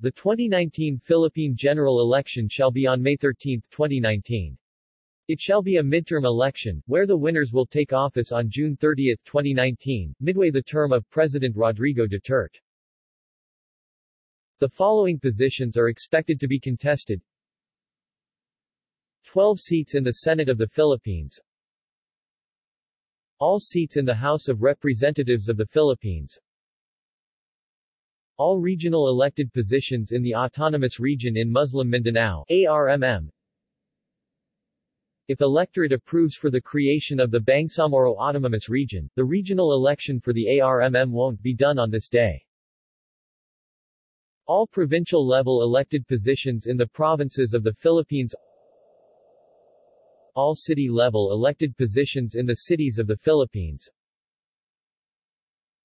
The 2019 Philippine general election shall be on May 13, 2019. It shall be a midterm election, where the winners will take office on June 30, 2019, midway the term of President Rodrigo Duterte. The following positions are expected to be contested 12 seats in the Senate of the Philippines All seats in the House of Representatives of the Philippines All regional elected positions in the Autonomous Region in Muslim Mindanao ARMM if electorate approves for the creation of the Bangsamoro Autonomous Region, the regional election for the ARMM won't be done on this day. All provincial-level elected positions in the provinces of the Philippines. All city-level elected positions in the cities of the Philippines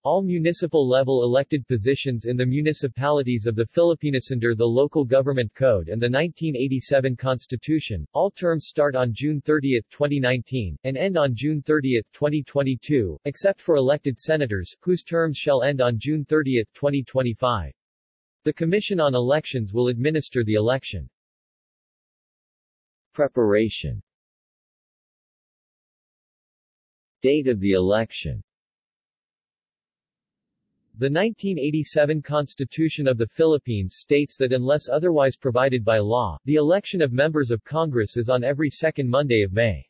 all municipal-level elected positions in the municipalities of the Philippines under the Local Government Code and the 1987 Constitution, all terms start on June 30, 2019, and end on June 30, 2022, except for elected senators, whose terms shall end on June 30, 2025. The Commission on Elections will administer the election. Preparation Date of the election the 1987 Constitution of the Philippines states that unless otherwise provided by law, the election of members of Congress is on every second Monday of May.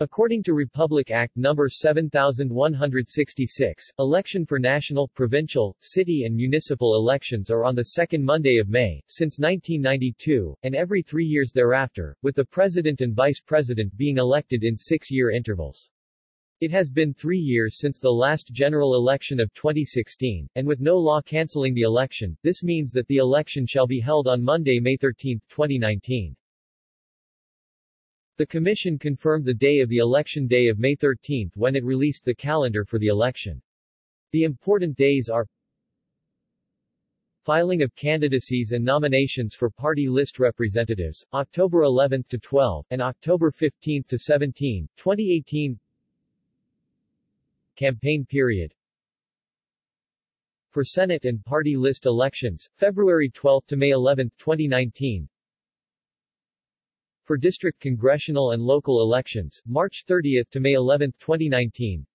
According to Republic Act No. 7166, election for national, provincial, city and municipal elections are on the second Monday of May, since 1992, and every three years thereafter, with the President and Vice President being elected in six-year intervals. It has been three years since the last general election of 2016, and with no law cancelling the election, this means that the election shall be held on Monday, May 13, 2019. The Commission confirmed the day of the election day of May 13 when it released the calendar for the election. The important days are Filing of candidacies and nominations for party list representatives, October 11 to 12, and October 15 to 17, 2018 Campaign period. For Senate and party list elections, February 12 to May 11, 2019 For district congressional and local elections, March 30 to May 11, 2019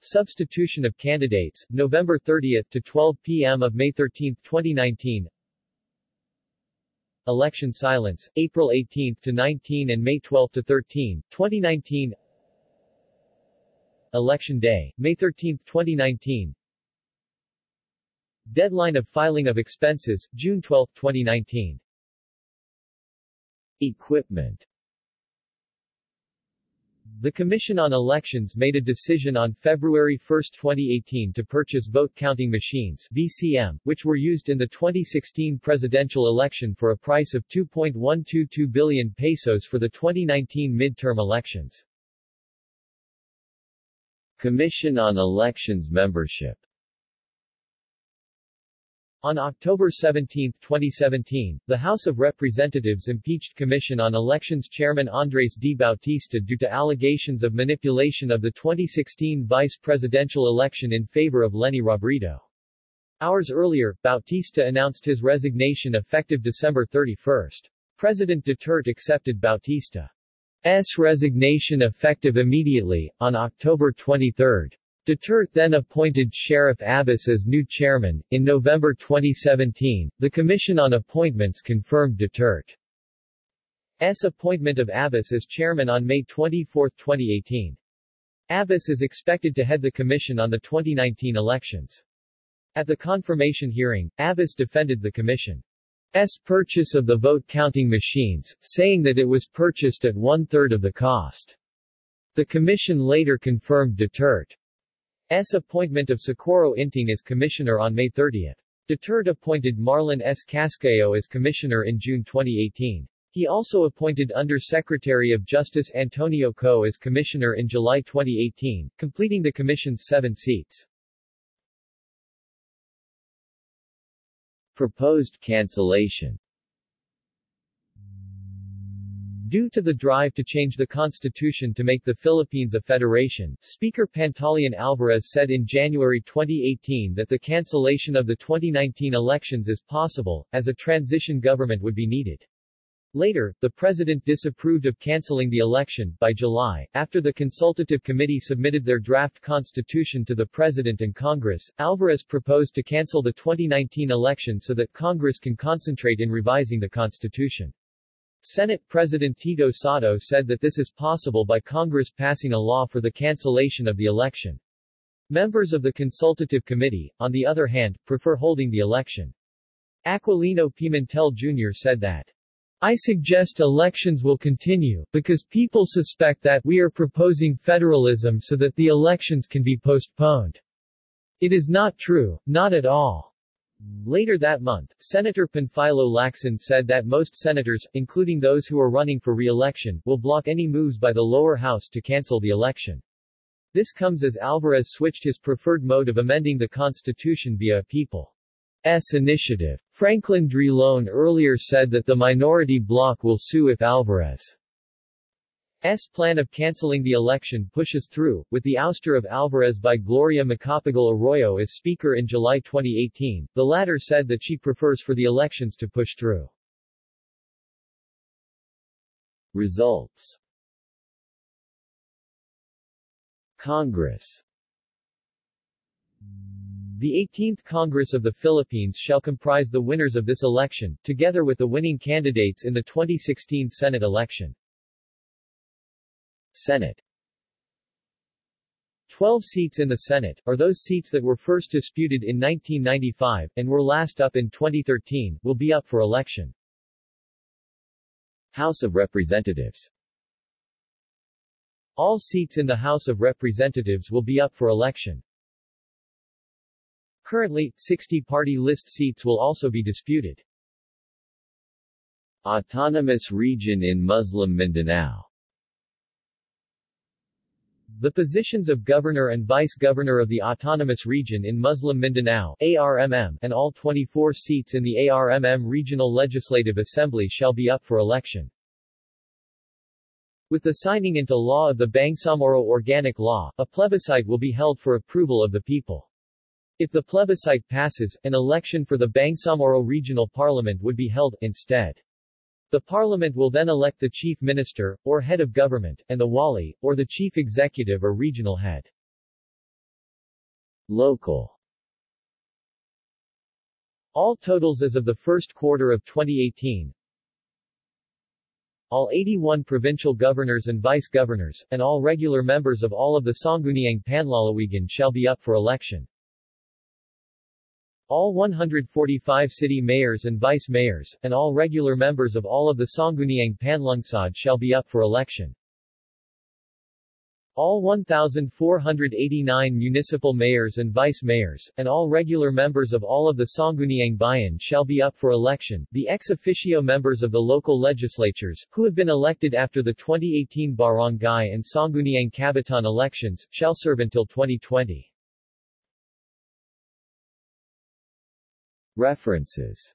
Substitution of candidates, November 30 to 12 p.m. of May 13, 2019 Election silence, April 18 to 19 and May 12 to 13, 2019 Election Day, May 13, 2019 Deadline of filing of expenses, June 12, 2019 Equipment. The Commission on Elections made a decision on February 1, 2018 to purchase vote counting machines VCM, which were used in the 2016 presidential election for a price of 2.122 billion pesos for the 2019 midterm elections. Commission on Elections membership on October 17, 2017, the House of Representatives impeached Commission on Elections Chairman Andres D. Bautista due to allegations of manipulation of the 2016 vice presidential election in favor of Leni Robredo. Hours earlier, Bautista announced his resignation effective December 31. President Duterte accepted Bautista. S. resignation effective immediately, on October 23. Duterte then appointed Sheriff Abas as new chairman. In November 2017, the Commission on Appointments confirmed Duterte's appointment of Abas as chairman on May 24, 2018. Abas is expected to head the commission on the 2019 elections. At the confirmation hearing, Abas defended the commission. S purchase of the vote-counting machines, saying that it was purchased at one-third of the cost. The commission later confirmed Duterte's appointment of Socorro Inting as commissioner on May 30. Duterte appointed Marlon S. Casquejo as commissioner in June 2018. He also appointed Under-Secretary of Justice Antonio Kho as commissioner in July 2018, completing the commission's seven seats. Proposed cancellation Due to the drive to change the constitution to make the Philippines a federation, Speaker Pantaleon Alvarez said in January 2018 that the cancellation of the 2019 elections is possible, as a transition government would be needed. Later, the president disapproved of canceling the election. By July, after the consultative committee submitted their draft constitution to the president and Congress, Alvarez proposed to cancel the 2019 election so that Congress can concentrate in revising the constitution. Senate President Tito Sotto said that this is possible by Congress passing a law for the cancellation of the election. Members of the consultative committee, on the other hand, prefer holding the election. Aquilino Pimentel Jr. said that I suggest elections will continue, because people suspect that we are proposing federalism so that the elections can be postponed. It is not true, not at all. Later that month, Senator Panfilo Lacson said that most senators, including those who are running for re-election, will block any moves by the lower house to cancel the election. This comes as Alvarez switched his preferred mode of amending the Constitution via a people's initiative. Franklin Drilon earlier said that the minority bloc will sue if Alvarez S plan of canceling the election pushes through, with the ouster of Alvarez by Gloria Macapagal Arroyo as Speaker in July 2018. The latter said that she prefers for the elections to push through. Results Congress The 18th Congress of the Philippines shall comprise the winners of this election, together with the winning candidates in the 2016 Senate election. Senate Twelve seats in the Senate, are those seats that were first disputed in 1995, and were last up in 2013, will be up for election. House of Representatives All seats in the House of Representatives will be up for election. Currently, 60 party list seats will also be disputed. Autonomous region in Muslim Mindanao the positions of governor and vice-governor of the Autonomous Region in Muslim Mindanao ARMM, and all 24 seats in the ARMM Regional Legislative Assembly shall be up for election. With the signing into law of the Bangsamoro Organic Law, a plebiscite will be held for approval of the people. If the plebiscite passes, an election for the Bangsamoro Regional Parliament would be held, instead. The parliament will then elect the chief minister, or head of government, and the wali, or the chief executive or regional head. Local All totals as of the first quarter of 2018 All 81 provincial governors and vice-governors, and all regular members of all of the Sangguniang Panlalawigan shall be up for election. All 145 city mayors and vice mayors, and all regular members of all of the Sangguniang Panlungsod shall be up for election. All 1,489 municipal mayors and vice mayors, and all regular members of all of the Sangguniang Bayan shall be up for election. The ex officio members of the local legislatures, who have been elected after the 2018 Barangay and Sangguniang Kabataan elections, shall serve until 2020. References